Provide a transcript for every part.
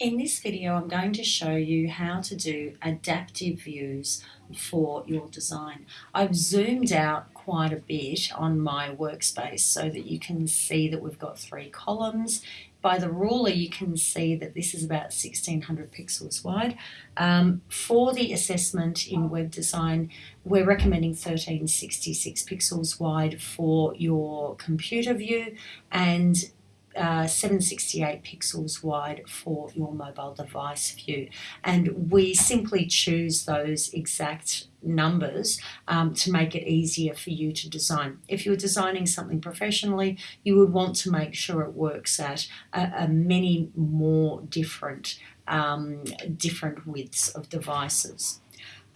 In this video I'm going to show you how to do adaptive views for your design. I've zoomed out quite a bit on my workspace so that you can see that we've got three columns. By the ruler you can see that this is about 1600 pixels wide. Um, for the assessment in web design we're recommending 1366 pixels wide for your computer view and uh, 768 pixels wide for your mobile device view and we simply choose those exact numbers um, to make it easier for you to design. If you're designing something professionally you would want to make sure it works at a, a many more different um, different widths of devices.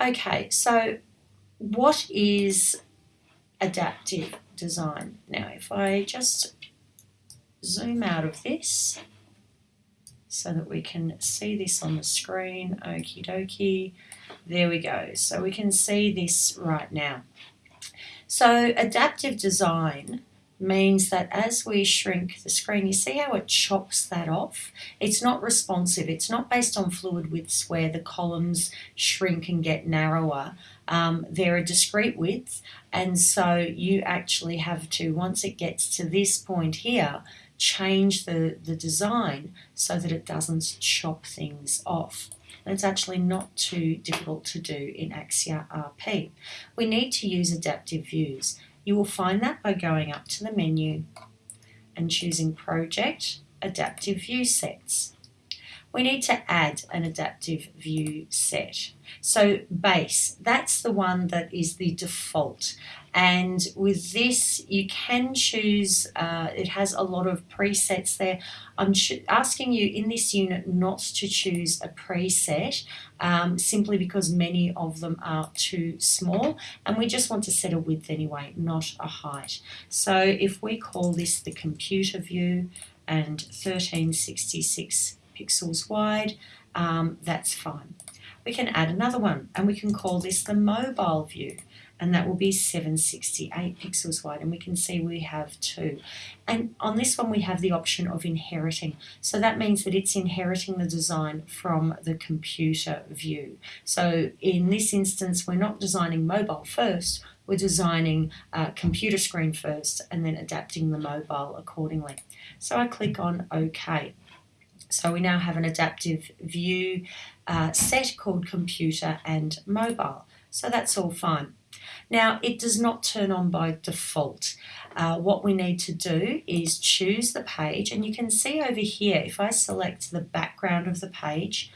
Okay so what is adaptive design? Now if I just zoom out of this so that we can see this on the screen. Okie dokie. There we go. So we can see this right now. So adaptive design means that as we shrink the screen, you see how it chops that off? It's not responsive. It's not based on fluid widths where the columns shrink and get narrower. Um, they're a discrete width and so you actually have to, once it gets to this point here, change the, the design so that it doesn't chop things off. And it's actually not too difficult to do in Axure RP. We need to use adaptive views. You will find that by going up to the menu and choosing Project, Adaptive View Sets we need to add an adaptive view set. So base, that's the one that is the default. And with this, you can choose, uh, it has a lot of presets there. I'm asking you in this unit not to choose a preset um, simply because many of them are too small and we just want to set a width anyway, not a height. So if we call this the computer view and 1366 pixels wide, um, that's fine. We can add another one and we can call this the mobile view and that will be 768 pixels wide and we can see we have two. And on this one we have the option of inheriting. So that means that it's inheriting the design from the computer view. So in this instance we're not designing mobile first we're designing a computer screen first and then adapting the mobile accordingly. So I click on OK so we now have an adaptive view uh, set called computer and mobile. So that's all fine. Now it does not turn on by default. Uh, what we need to do is choose the page and you can see over here if I select the background of the page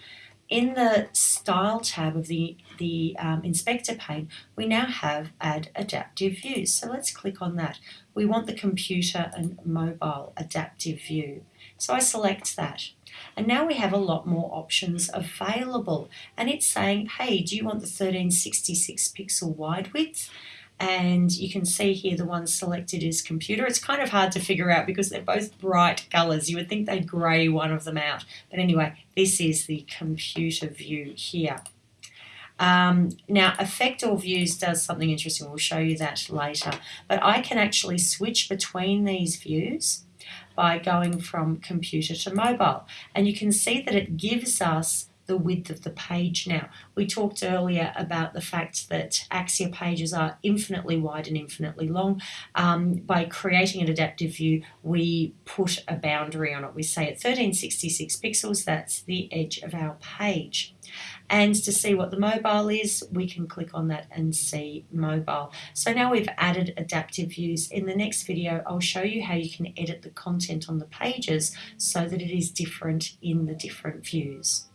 in the style tab of the, the um, inspector pane we now have add adaptive views so let's click on that we want the computer and mobile adaptive view so I select that and now we have a lot more options available. And it's saying, hey, do you want the 1366 pixel wide width? And you can see here the one selected is computer. It's kind of hard to figure out because they're both bright colors. You would think they'd gray one of them out. But anyway, this is the computer view here. Um, now, Effect All Views does something interesting. We'll show you that later. But I can actually switch between these views by going from computer to mobile. And you can see that it gives us the width of the page now. We talked earlier about the fact that Axure pages are infinitely wide and infinitely long. Um, by creating an adaptive view, we put a boundary on it. We say at 1366 pixels, that's the edge of our page. And to see what the mobile is, we can click on that and see mobile. So now we've added adaptive views. In the next video, I'll show you how you can edit the content on the pages so that it is different in the different views.